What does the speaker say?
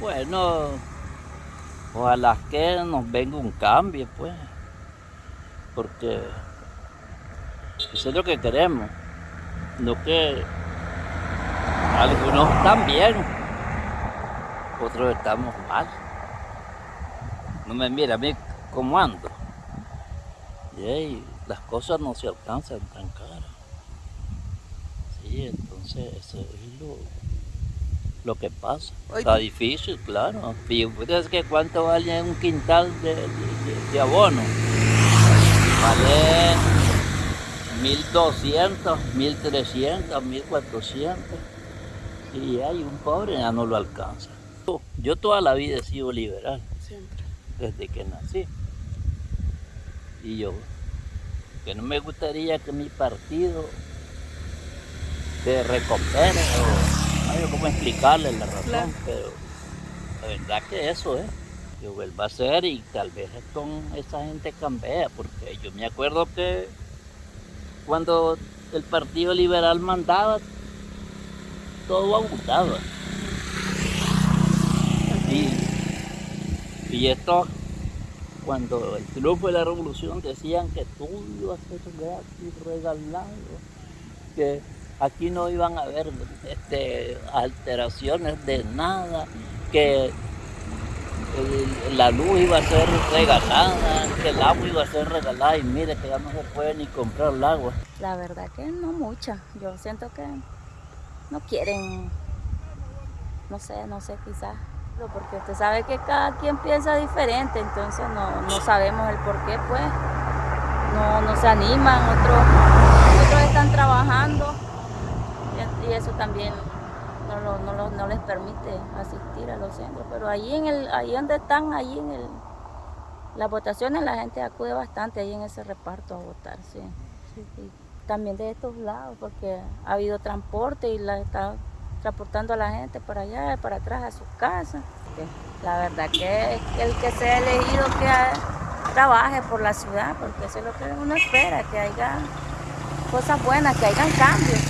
Bueno, ojalá que nos venga un cambio, pues, porque eso es lo que queremos, no que algunos están bien, otros estamos mal. No me mira a mí cómo ando. Y las cosas no se alcanzan tan caras. Sí, entonces eso es lo, lo que pasa. Oye. Está difícil, claro. Y es que cuánto vale un quintal de, de- de- abono. Vale 1200, 1300, 1400. Y hay un pobre ya no lo alcanza. Yo toda la vida he sido liberal, Siempre. desde que nací. Y yo, que no me gustaría que mi partido se recupere, sé cómo explicarle la razón, Claro. pero la verdad que eso es. Yo vuelvo a ser y tal vez con esa gente cambia, porque yo me acuerdo que cuando el Partido Liberal mandaba, todo abundaba. Y, y esto, cuando el triunfo de la revolución decían que todo iba a ser gratis, regalado, que aquí no iban a haber este, alteraciones de nada, que la luz iba a ser regalada, que el agua iba a ser regalada y mire que ya no se puede ni comprar el agua. La verdad que no mucha. Yo siento que no quieren, no sé, no sé quizás. Porque usted sabe que cada quien piensa diferente, entonces no, no sabemos el por qué, pues. No, no se animan, otros, otros están trabajando eso también no, lo- no, lo- no les permite asistir a los centros. Pero allí en el, ahí donde están, allí en el, las votaciones la gente acude bastante ahí en ese reparto a votar, sí. Y también de estos lados, porque ha habido transporte y la está transportando a la gente para allá, para atrás a sus casas. La verdad que el que sea elegido que ha- trabaje por la ciudad, porque eso es lo que uno espera, que haya cosas buenas, que hayan cambios.